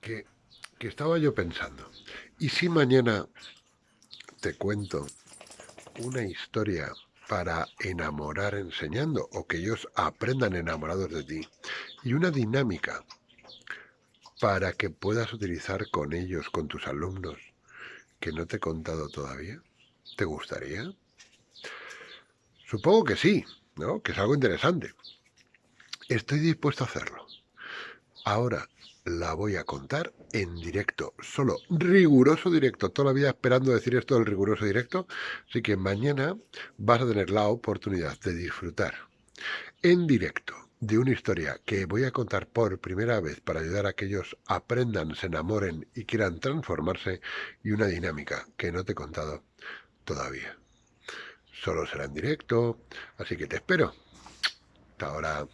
que, estaba yo pensando, ¿y si mañana te cuento una historia para enamorar enseñando o que ellos aprendan enamorados de ti y una dinámica para que puedas utilizar con ellos, con tus alumnos, que no te he contado todavía? ¿Te gustaría? Supongo que sí, ¿no? Que es algo interesante. Estoy dispuesto a hacerlo. Ahora la voy a contar en directo, solo riguroso directo. Toda la vida esperando decir esto del riguroso directo. Así que mañana vas a tener la oportunidad de disfrutar en directo de una historia que voy a contar por primera vez para ayudar a que ellos aprendan, se enamoren y quieran transformarse y una dinámica que no te he contado todavía. Solo será en directo, así que te espero. Hasta ahora.